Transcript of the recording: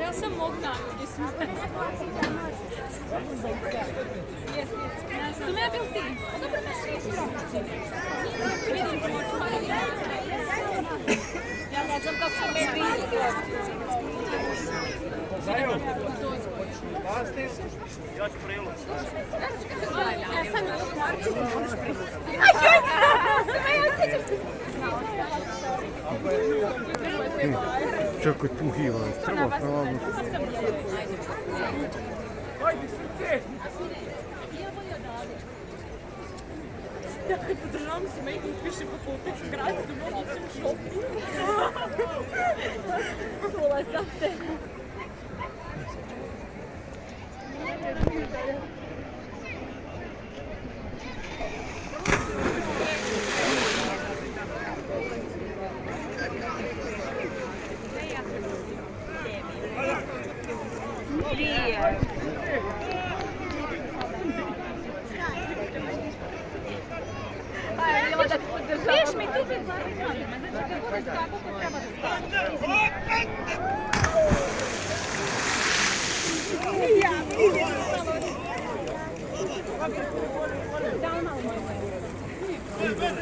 Ja sam mog dana, gdje sam. Sam ja bil ti? Dobro, svi Vidim, Ja ne znam kako se me vidi. Ja ću prilog. Čekaj, tu hiva, treba pravno. Podržavam se, me i piše po putu grad, da mogu se u šopu. or something. Yeah. Down out.